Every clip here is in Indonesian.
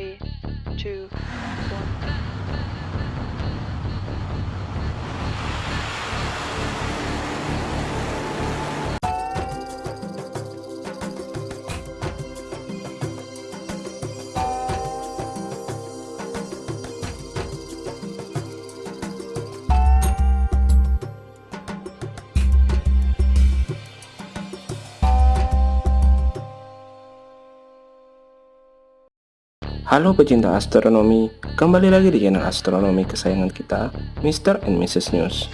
three, two, one. Halo pecinta astronomi, kembali lagi di channel astronomi kesayangan kita, Mr. and Mrs. News.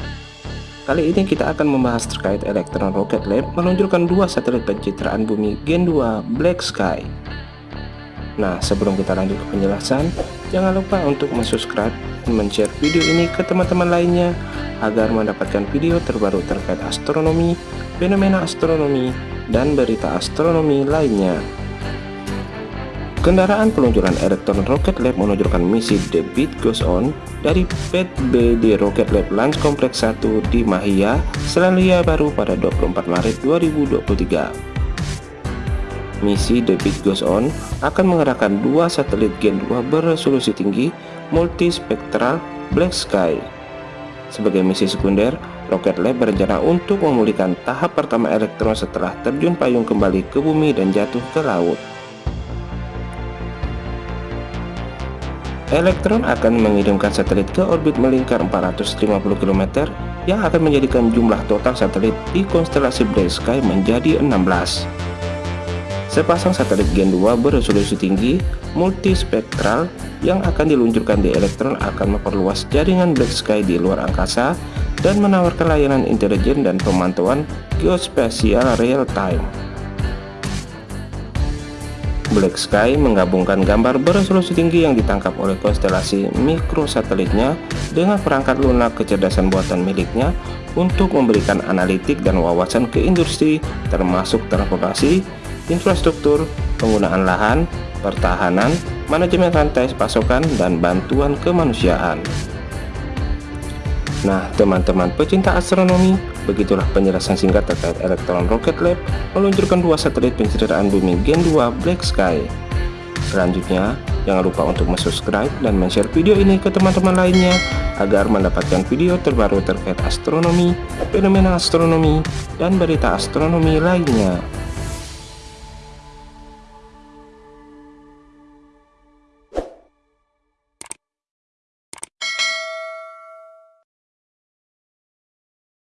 Kali ini kita akan membahas terkait Electron Rocket Lab meluncurkan dua satelit pencitraan bumi Gen 2 Black Sky. Nah, sebelum kita lanjut ke penjelasan, jangan lupa untuk subscribe dan share video ini ke teman-teman lainnya agar mendapatkan video terbaru terkait astronomi, fenomena astronomi, dan berita astronomi lainnya. Kendaraan peluncuran Electron Rocket Lab menunjukkan misi The Beat Goes On dari Pet B di Rocket Lab Launch Complex 1 di Mahia, Selandia Baru pada 24 Maret 2023. Misi The Beat Goes On akan mengerahkan dua satelit Gen 2 beresolusi tinggi multispektral Black Sky. Sebagai misi sekunder, Rocket Lab berencana untuk memulihkan tahap pertama elektron setelah terjun payung kembali ke bumi dan jatuh ke laut. Elektron akan mengirimkan satelit ke orbit melingkar 450 km yang akan menjadikan jumlah total satelit di konstelasi Black Sky menjadi 16. Sepasang satelit Gen 2 beresolusi tinggi multispektral yang akan diluncurkan di Elektron akan memperluas jaringan Black Sky di luar angkasa dan menawarkan layanan intelijen dan pemantauan geospasial real time. Black Sky menggabungkan gambar beresolusi tinggi yang ditangkap oleh konstelasi mikrosatelitnya dengan perangkat lunak kecerdasan buatan miliknya untuk memberikan analitik dan wawasan ke industri termasuk transportasi, infrastruktur, penggunaan lahan, pertahanan, manajemen rantai pasokan, dan bantuan kemanusiaan. Nah, teman-teman pecinta astronomi, begitulah penjelasan singkat terkait Electron Rocket Lab meluncurkan dua satelit pencitraan bumi Gen 2 Black Sky. Selanjutnya, jangan lupa untuk subscribe dan share video ini ke teman-teman lainnya agar mendapatkan video terbaru terkait astronomi, fenomena astronomi, dan berita astronomi lainnya.